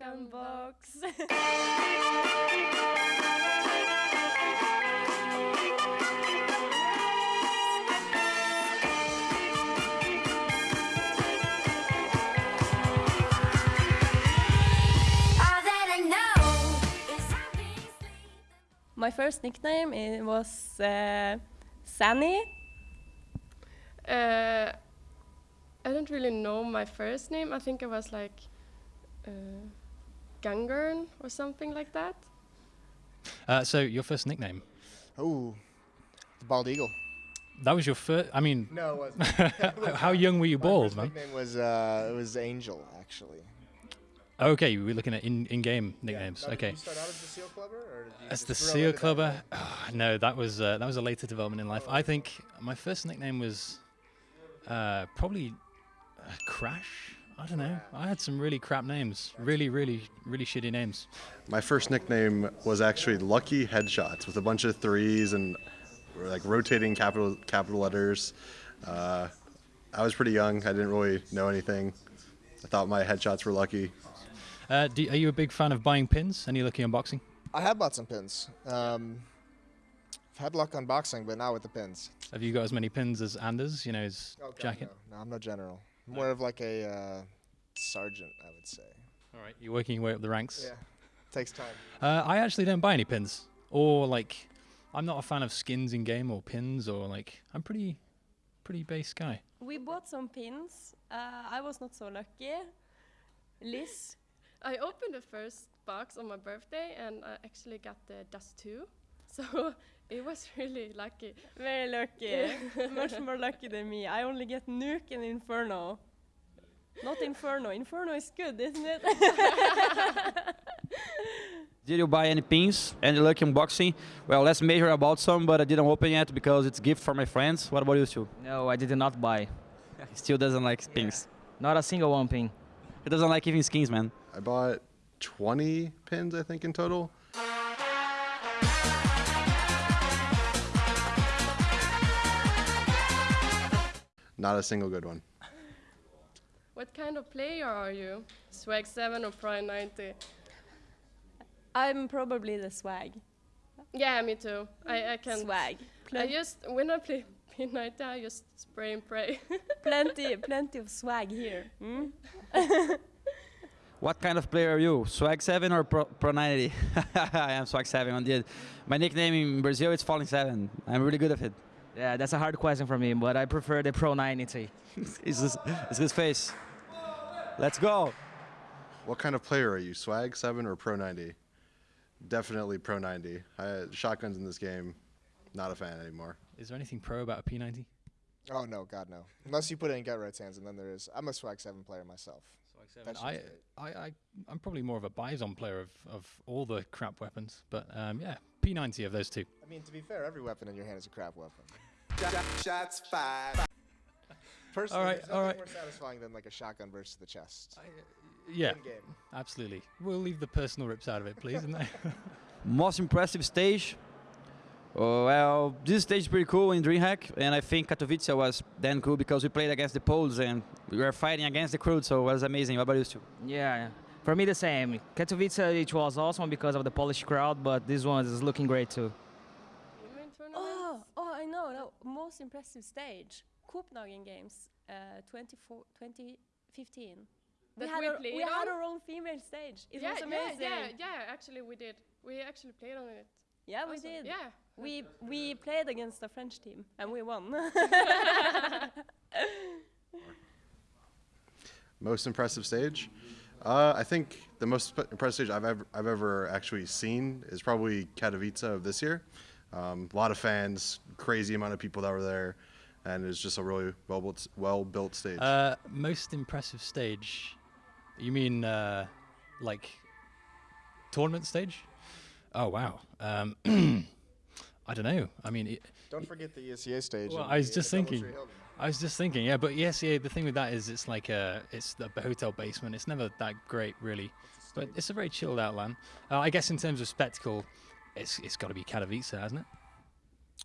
And box. All that I know is I've been sleeping. My first nickname it was uh, Sunny. Uh, I don't really know my first name. I think it was like uh, Gangern or something like that. Uh, so your first nickname? Oh, the bald eagle. That was your first. I mean, No, it wasn't. how, how young were you bald, first man? nickname was uh, it was Angel actually. Okay, we're looking at in, in-game nicknames. Now, okay. Did you start out as the seal clubber, or did you As the seal clubber, Ah, no, that was uh, that was a later development in life. I think my first nickname was uh, probably uh, Crash. I don't know. I had some really crap names, really, really, really shitty names. My first nickname was actually Lucky Headshots with a bunch of threes and like rotating capital capital letters. Uh, I was pretty young. I didn't really know anything. I thought my headshots were lucky. Uh, do, are you a big fan of buying pins? Any lucky unboxing? I have bought some pins. Um, I've had luck unboxing, but not with the pins. Have you got as many pins as Anders? You know his Oh, God, jacket. No. no, I'm no general. More of like a uh, sergeant, I would say. All right, you're working your way up the ranks. Yeah, takes time. Uh, I actually don't buy any pins, or like, I'm not a fan of skins in game or pins, or like, I'm pretty, pretty base guy. We bought some pins. Uh, I was not so lucky. Liz, I opened the first box on my birthday and I actually got the Dust 2. So it was really lucky. very lucky. Much more lucky than me. I only get Nuke and Inferno. Not Inferno. Inferno is good, isn't it? Did you buy any pins? Any lucky unboxing? Well, let's measure about some, but I didn't open yet because it's gift for my friends. What about you two? No, I did not buy. He still doesn't like pins. Not a single one pin. He doesn't like even skins, man. I bought 20 pins, I think, in total. Not a single good one. What kind of player are you? Swag 7 or Prime 90? I'm probably the swag. Yeah, me too. I, I can. Swag. I just, when I play P90, I just spray and pray. plenty, plenty of swag here. Mm? What kind of player are you? Swag 7 or Pro, Pro 90? I am Swag 7 indeed. My nickname in Brazil is Falling 7. I'm really good at it. Yeah, that's a hard question for me, but I prefer the Pro 90. it's, his, it's his face. Let's go. What kind of player are you? Swag 7 or Pro 90? Definitely Pro 90. I shotguns in this game. Not a fan anymore. Is there anything pro about a P90? Oh no, God no. Unless you put it in get right hands, and then there is. I'm a swag seven player myself. That's I, just it. I, I, I'm probably more of a Bison player of, of all the crap weapons, but um, yeah, P90 of those two. I mean, to be fair, every weapon in your hand is a crap weapon. Shots fired. Personally, All right, there's all nothing right. more satisfying than like a shotgun burst to the chest. Yeah, game. absolutely. We'll leave the personal rips out of it, please. and Most impressive stage? Oh, well, this stage is pretty cool in DreamHack, and I think Katowice was then cool because we played against the Poles and we were fighting against the crew, so it was amazing. What about you two? Yeah, for me the same. Katowice it was awesome because of the Polish crowd, but this one is looking great too. You mean tournament? Oh, oh, I know. No, most impressive stage. Copenhagen Games, uh, 24, 2015. That had, we our, we had on? our own female stage. It yeah, was amazing. Yeah, yeah, yeah, actually we did. We actually played on it. Yeah, we also. did. Yeah. We we played against the French team and we won. Most impressive stage? Uh, I think the most impressive stage I've ever, I've ever actually seen is probably Katowice of this year. Um, a lot of fans, crazy amount of people that were there, and it's just a really well built, well built stage. uh, most impressive stage? You mean uh, like tournament stage? Oh wow. Um, I don't know. I mean, it, Don't forget the ESEA stage. Well, I was the, just thinking. I was just thinking, yeah, but yes, yeah. The thing with that is, it's like a, it's the hotel basement. It's never that great, really, but it's a very chilled out LAN. Uh, I guess in terms of spectacle, it's it's got to be Katowice, hasn't it?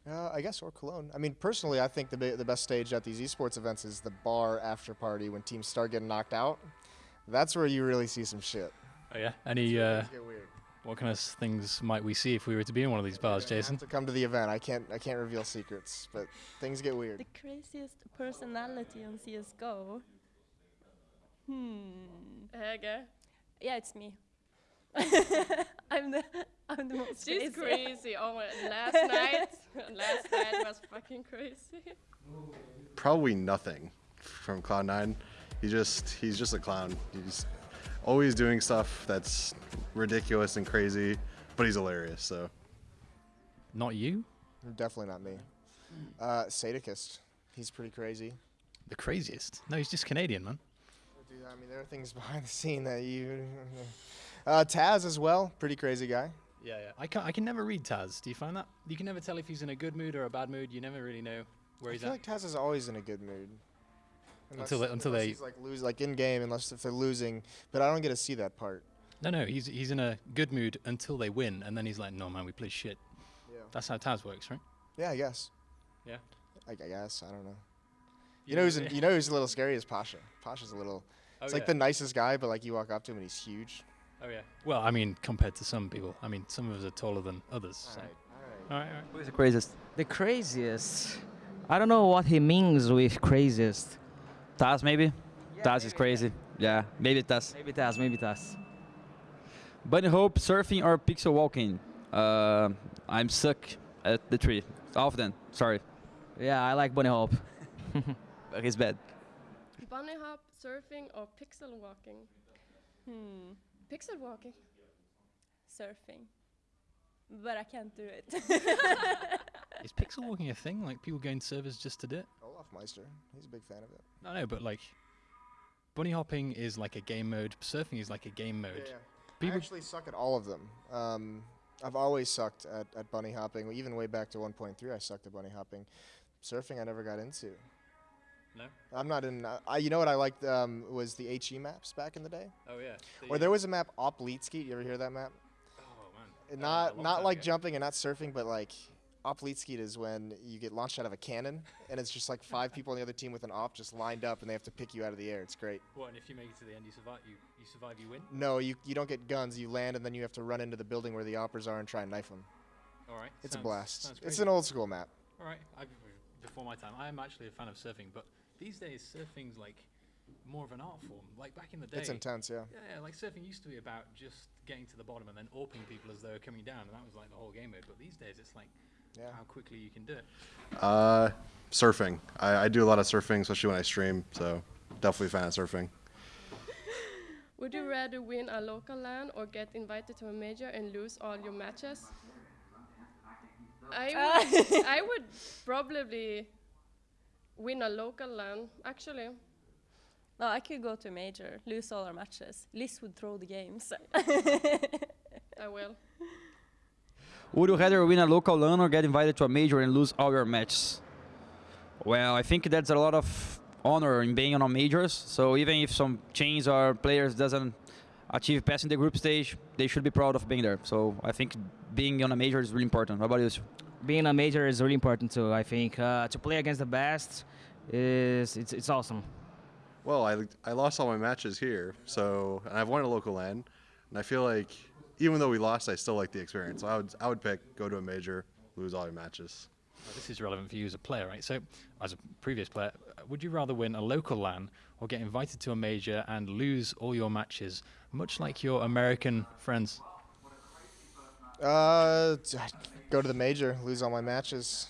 Uh, I guess or Cologne. I mean, personally, I think the the best stage at these esports events is the bar after party when teams start getting knocked out. That's where you really see some shit. Oh yeah. Any uh, get weird. What kind of things might we see if we were to be in one of these bars, Jason? have to come to the event. I can't. I can't reveal secrets, but things get weird. The craziest personality on CS:GO. Hmm. Hege. Yeah, it's me. I'm the I'm the most She's crazy. crazy. Oh my! Last night, last night was fucking crazy. Probably n0thing from Cloud9. He just he's just a clown. He's always doing stuff that's ridiculous and crazy, but he's hilarious. So Not you. Definitely not me. Uh, Sadokist. He's pretty crazy. The craziest. No, he's just Canadian, man. Dude, I mean, there are things behind the scene that you. Uh, Taz as well. Pretty crazy guy. Yeah, yeah. I can I can never read Taz. Do you find that? You can never tell if he's in a good mood or a bad mood. You never really know where I he's feel like Taz is always in a good mood. Until they- until unless they- he's like lose like in game, unless if they're losing. But I don't get to see that part. No, no, he's he's in a good mood until they win, and then he's like, "No, man, we play shit." Yeah. That's how Taz works, right? Yeah, I guess. Yeah. I, I guess I don't know. You know who's in, you know who's a little scary is Pasha. Pasha's a little. Oh, It's like the nicest guy, but like you walk up to him and he's huge. Oh yeah. Well, I mean, compared to some people, I mean, some of us are taller than others. So. Alright, alright. All right, all right. Who is the craziest? The craziest. I don't know what he means with craziest. Taz maybe. Yeah, Taz is maybe. crazy. Yeah, maybe Taz. Maybe Taz, maybe Taz. Bunny Hope, surfing or pixel walking? Uh, I'm suck at the tree. Often, sorry, Yeah, I like Bunny Hope. but he's bad. Bunny hop, surfing, or pixel walking? Hmm. Pixel walking. Surfing. But I can't do it. Is pixel walking a thing? Like people going to servers just to do it? olofmeister. He's a big fan of it. No, no, but like, bunny hopping is like a game mode. Surfing is like a game mode. I People, actually suck at all of them. Um, I've always sucked at, at bunny hopping. Even way back to 1.3, I sucked at bunny hopping. Surfing, I never got into. No? I'm not in. Uh, I, you know what I liked um, was the HE maps back in the day. oh yeah. Or there was a map Oplitsky. You ever hear that map? Oh man. And Uh, not not like ago. jumping and not surfing, but like Oplitsky is when you get launched out of a cannon and it's just like five people on the other team with an op just lined up and they have to pick you out of the air. It's great. What? And if you make it to the end, you survive. You you survive. You win. No, you you don't get guns. You land and then you have to run into the building where the AWPers are and try and knife them. All right. It's sounds- a blast. It's an old school map. All right. I, before my time, I am actually a fan of surfing, but these days surfing's like more of an art form. Like back in the day. It's intense, yeah. Yeah, yeah, like surfing used to be about just getting to the bottom and then AWPing people as they were coming down, and that was like the whole game mode. But these days, it's like Yeah. how quickly you can do it. Uh, surfing. I, I do a lot of surfing, especially when I stream. So definitely a fan of surfing. Would you rather win a local LAN or get invited to a major and lose all your matches? I would, I would probably win a local LAN, actually. no, I could go to a major, lose all our matches. Liz would throw the games. I will. Would you rather win a local LAN or get invited to a major and lose all your matches? Well, I think that's a lot of honor in being on a majors. So even if some chains or players doesn't achieve passing the group stage, they should be proud of being there. So I think being on a major is really important. What about you? Being a major is really important too. I think uh, to play against the best is it's it's awesome. Well, I, I lost all my matches here, so and I've won a local LAN, and I feel like even though we lost, I still like the experience. So I would I would pick go to a major, lose all your matches. Well, this is relevant for you as a player, right? So, as a previous player, uh, would you rather win a local LAN or get invited to a major and lose all your matches, much like your American friends? Uh, go to the major, lose all my matches.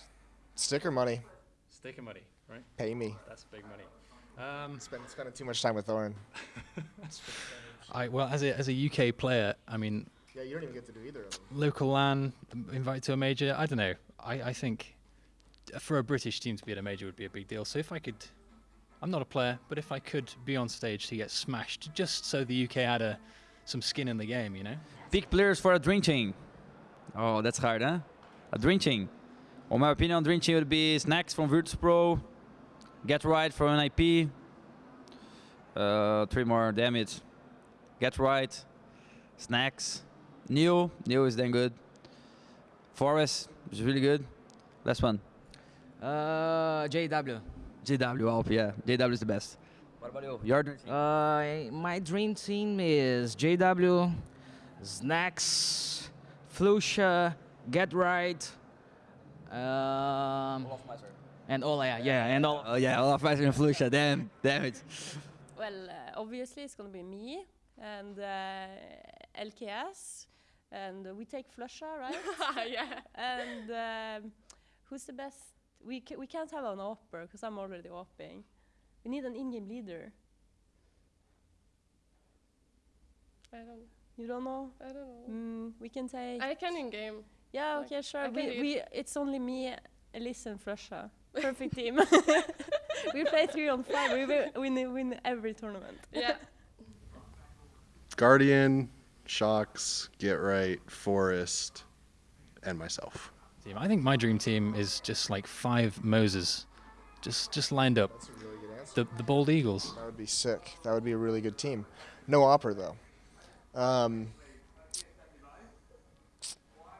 Sticker money. Sticker money, right? Pay me. That's big money. Um, Spend, spending too much time with Thorin. I well, as a as a UK player, I mean, Yeah, you don't even get to do either of them. local LAN, invited to a major. I don't know. I I think for a British team to be at a major would be a big deal. So if I could, I'm not a player, but if I could be on stage to get smashed, just so the UK had a some skin in the game, you know. Big players for a dream team. Oh, that's hard, huh? A dream team. On my opinion, dream team would be Snax from Virtus Pro, Get Right from NIP. Uh, three more, damage. Get Right, Snax, Neo. Neo is damn good. f0rest is really good. Last one. Uh, JW. JW Alp, yeah. JW is the best. What about you? Your dream team. Uh, my dream team is JW, Snax, Flusha, Get Right, um, and all yeah, yeah, and all. Oh yeah, olofmeister and Flusha. Damn, damn it. Well, uh, obviously it's gonna be me and uh, LKS, and uh, we take Flusha, right? yeah. and um, who's the best? We ca- we can't have an AWPer because I'm already AWPing. We need an in-game leader. I don't. You don't know? I don't know. Mm, we can take. I can in game. yeah, like, okay, sure. We, we it's only me, Elise, and Flusha. Perfect team. we play three on five. We will win win every tournament. Yeah. Guardian, shox, Get Right, f0rest, and myself. Team. I think my dream team is just like five Moses, just just lined up. That's a really good answer. The the bald eagles. That would be sick. That would be a really good team. No opera though. Um,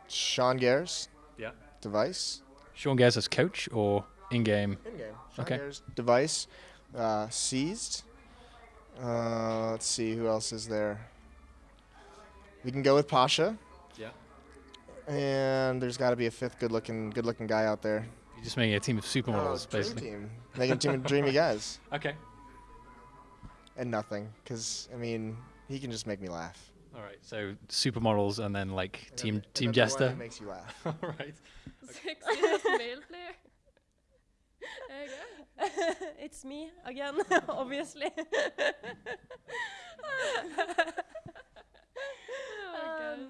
Sean Gares, Yeah. device. Sean Gares as coach or in game. In game. Sean Okay. Gares, device. Uh, seized. Uh, let's see who else is there. We can go with Pasha, Yeah. and there's got to be a fifth good-looking, good-looking guy out there. You're just making a team of supermodels, Oh, dream basically. team. Making a team of dreamy guys, Okay. and n0thing, because I mean, he can just make me laugh. All right. So supermodels and then like And team and team then the one jester. that makes you laugh. All right. Sexiest male player. There you go. it's me again, obviously.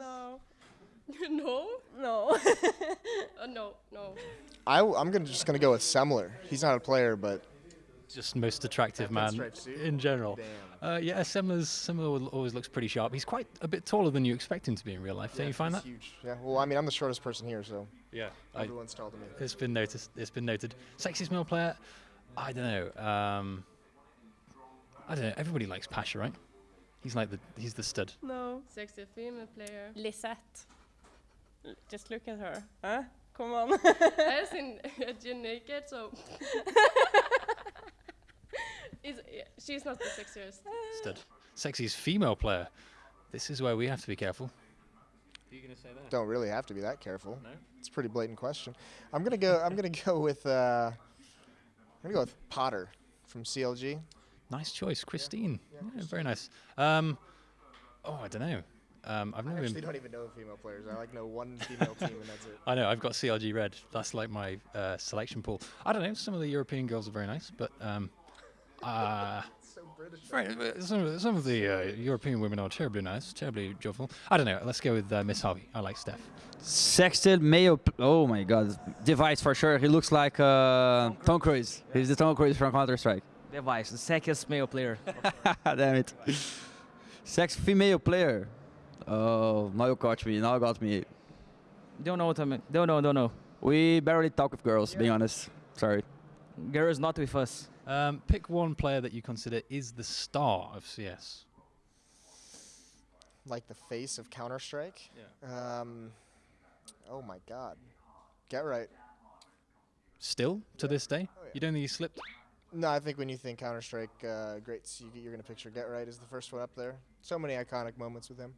Uh, no. no. No. Oh no, no. I, am gonna just gonna go with Semmler. He's not a player, but Just most attractive man in general. damn. Uh, yeah, Semmler's Semmler always looks pretty sharp. He's quite a bit taller than you expect him to be in real life. Don't you find that? Huge. Yeah. Well, I mean, I'm the shortest person here, so Yeah. Everyone's taller than me. it's been noticed. It's been noted. Sexiest male player. I don't know. Um, I don't know. Everybody likes Pasha, right? He's like the he's the stud. no. Sexy female player. Lisette. L- Just look at her. Huh? Come on. I seen you naked, so. Is, yeah, she's not the sexiest. Stud. Sexiest female player. This is where we have to be careful. Are you gonna say that? Don't really have to be that careful. No. It's a pretty blatant question. I'm gonna go. I'm gonna go with. Uh, I'm gonna go with Potter from CLG. Nice choice, Christine. Yeah, very nice. Um, oh, I don't know. Um, I've I never actually don't even know female players. I like know one female team, and that's it. I know I've got CLG Red. That's like my uh, selection pool. I don't know. Some of the European girls are very nice, but um, uh, so British. right, uh, some of, some of the uh, European women are terribly nice, terribly joyful. I don't know. Let's go with uh, Miss Harvey. I like Steph. Sexted Mayo. Oh my God, device for sure. He looks like uh, Tom Cruise. He's the Tom Cruise from Counter Strike. Device, the sexiest male player. Damn it. Sex female player. Oh, now you caught me. Now you got me. don't know what I mean. Don't know, don't know. We barely talk with girls, being honest. Sorry. Girls not with us. Um, pick one player that you consider is the star of CS. Like the face of Counter Strike. Yeah. Um, oh my God. Get right. Still to this day, Oh, yeah. you don't think he slipped? No, I think when you think Counter Strike, uh, greats, you, you're gonna picture Get Right as the first one up there. So many iconic moments with him.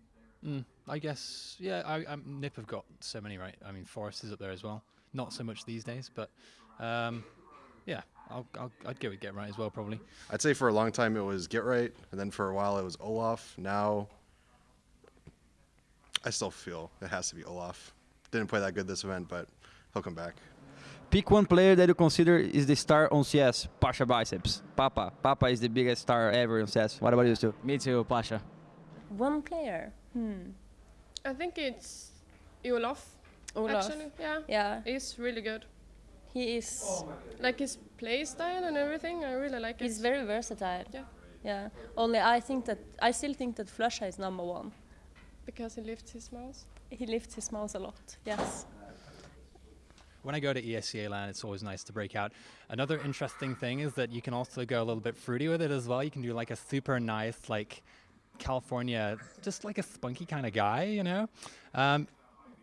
Mm, I guess, yeah. I, I, Nip have got so many, right? I mean, f0rest is up there as well. Not so much these days, but um, yeah, I'll, I'll, I'd go with Get Right as well, probably. I'd say for a long time it was Get Right, and then for a while it was Olof. Now, I still feel it has to be Olof. Didn't play that good this event, but he'll come back. Pick one player that you consider is the star on CS. Pasha Biceps. Papa. Papa is the biggest star ever on CS. What about you two? Me too, Pasha. One player. Hmm. I think it's Olof. Olof. Actually, yeah. Yeah, He's really good. he is. Like his play style and everything, I really like He's it. He's very versatile. Yeah. Yeah. Only I think that I still think that Flusha is number one. Because he lifts his mouse. He lifts his mouse a lot. Yes. When I go to E ESCA land, it's always nice to break out. Another interesting thing is that you can also go a little bit fruity with it as well. You can do like a super nice, like California, just like a spunky kind of guy, you know. Um,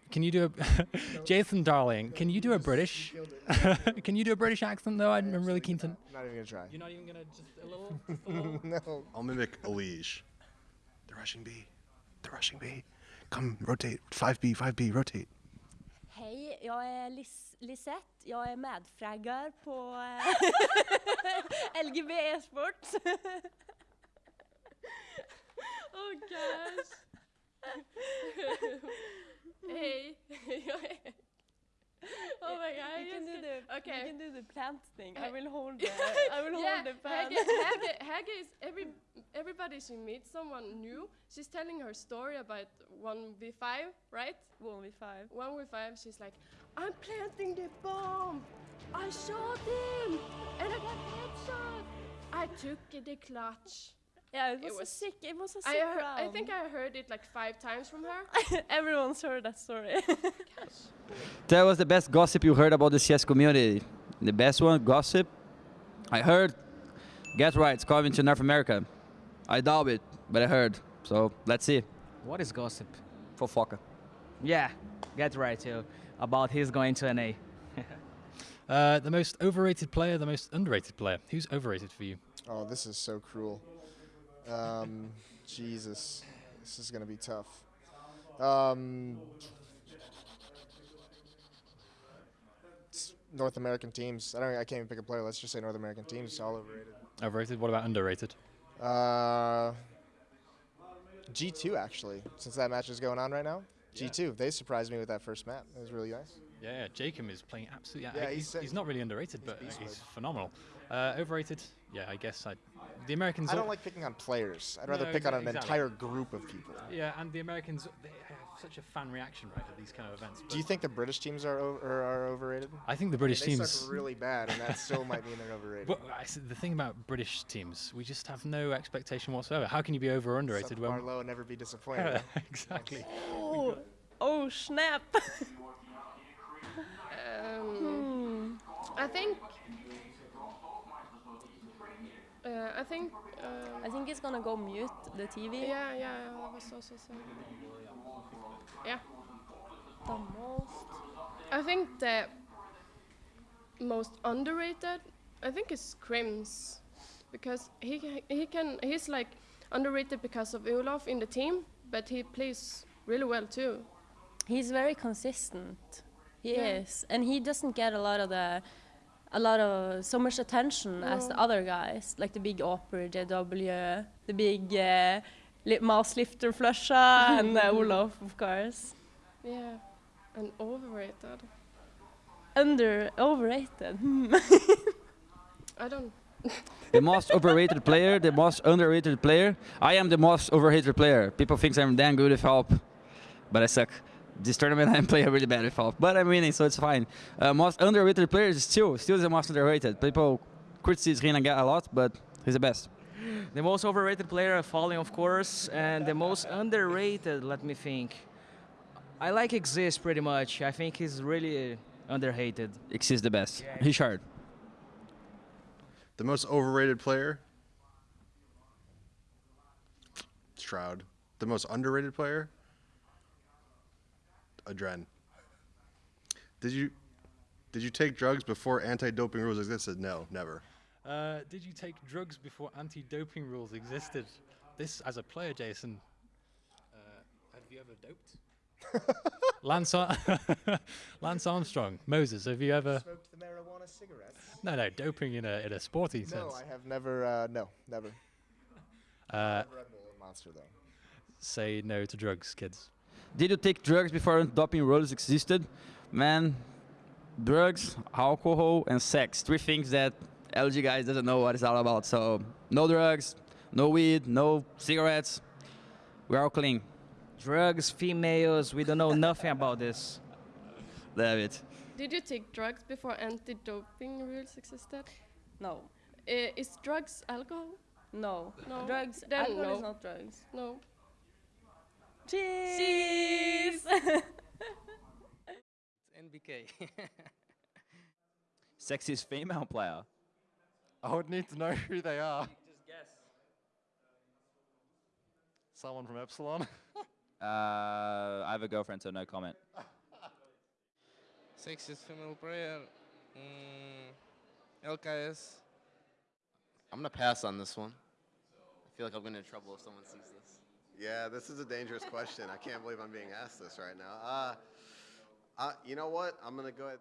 Can you do a Jason Darling? Can you do a British? can you do a British accent though? I'm I'm really keen to. Not even gonna try. You're not even gonna just a little. Just a little? no. I'll mimic a liege. The rushing bee. The rushing bee. Come, rotate. 5B, 5B, rotate. Jag är Lis Lisette. Jag är medfraggare på eh, LGB e-sport. oh gosh. Hej, jag är oh my god. You can do the okay. You can do the plant thing. I Uh, will hold the I will yeah, hold the pen. Hage, Hage, Hage is every everybody she meets someone new. She's telling her story about one v five, right? One v five. One v five. She's like, I'm planting the bomb. I shot him, and I got headshot. I took the clutch. Yeah, it was, It was- a sick. It was a sick heard, I round. think I heard it like five times from her. Everyone's heard that story. That was the best gossip you heard about the CS community. The best one, gossip. I heard Get Right's coming to North America. I doubt it, but I heard. So let's see. What is gossip? Fofoca. Yeah, get right too. About his going to NA. Uh, the most overrated player, the most underrated player. Who's overrated for you? Oh, this is so cruel. Um, Jesus, this is gonna be tough. Um, North American teams. I don't. I can't even pick a player. Let's just say North American teams. All overrated. Overrated. What about underrated? Uh, G2 actually, since that match is going on right now. G2, they surprised me with that first map. It was really nice. Yeah, yeah Jacob is playing absolutely. Yeah, he's, he's he's not really underrated, but he's phenomenal. Uh, overrated. Yeah, I guess I. The Americans. I don't like picking on players. I'd rather No, pick on an exactly. entire group of people. Yeah, and the Americans they have such a fan reaction right at these kind of events. Do you think the British teams are o- are, are overrated? I think the British they teams. suck really bad, and that still might mean they're overrated. But I s- the thing about British teams, we just have no expectation whatsoever. How can you be over or underrated when? Marlowe low and never be disappointed. exactly. oh, oh snap! Um, I think. Uh, I think. Um, I think it's gonna go mute the TV. yeah, yeah, I was also saying. Yeah, The most. I think the most underrated. I think is KRIMZ, because he he can he's like underrated because of Olof in the team, but he plays really well too. He's very consistent. He Yeah. is, and he doesn't get a lot of the, a lot of so much attention as the other guys, like the big AWPer, JW, the big uh, li- mouse lifter Flusha, and uh, Olof, of course. Yeah, and overrated. Under overrated. I don't. The most overrated player, the most underrated player. I am the most overrated player. People think I'm damn good with help, but I suck. This tournament I'm playing really bad with help, but I'm winning, so it's fine. Uh, most underrated players still, still the most underrated. People criticize Reina a lot, but he's the best. The most overrated player, FalleN, of course, and the most underrated. Let me think. I like Xizt pretty much. I think he's really underrated. X is the best. Yeah. Richard. The most overrated player? Stroud. The most underrated player? Adren. Did you did you take drugs before anti-doping rules existed? No, never. Uh, did you take drugs before anti-doping rules existed? This, as a player, Jason, uh, have you ever doped? Lance, Ar- Lance Armstrong, Moses, have you ever? Smoked the marijuana cigarettes? No, no, doping in a in a sporty No, sense. No, I have never. Uh, no, never. Uh, Red Bull and Monster though. say no to drugs, kids. Did you take drugs before anti doping rules existed? Man, drugs, alcohol, and sex. Three things that LG guys doesn't know what it's all about. So no drugs, no weed, no cigarettes. We're all clean. Drugs, females, we don't know nothing about this. Damn it. Did you take drugs before anti-doping rules existed? no, Uh, is drugs alcohol? no, No. Drugs. Then alcohol no. is not drugs. No. Cheese. NBK. Sexiest female player. I would need to know who they are. Just guess. Someone from Epsilon. Uh, I have a girlfriend, so no comment. Sexiest female player. Mm, LKS. I'm gonna pass on this one. I feel like I'll get into trouble if someone sees this. Yeah, this is a dangerous question. I can't believe I'm being asked this right now. Uh, uh, you know what? I'm gonna go ahead.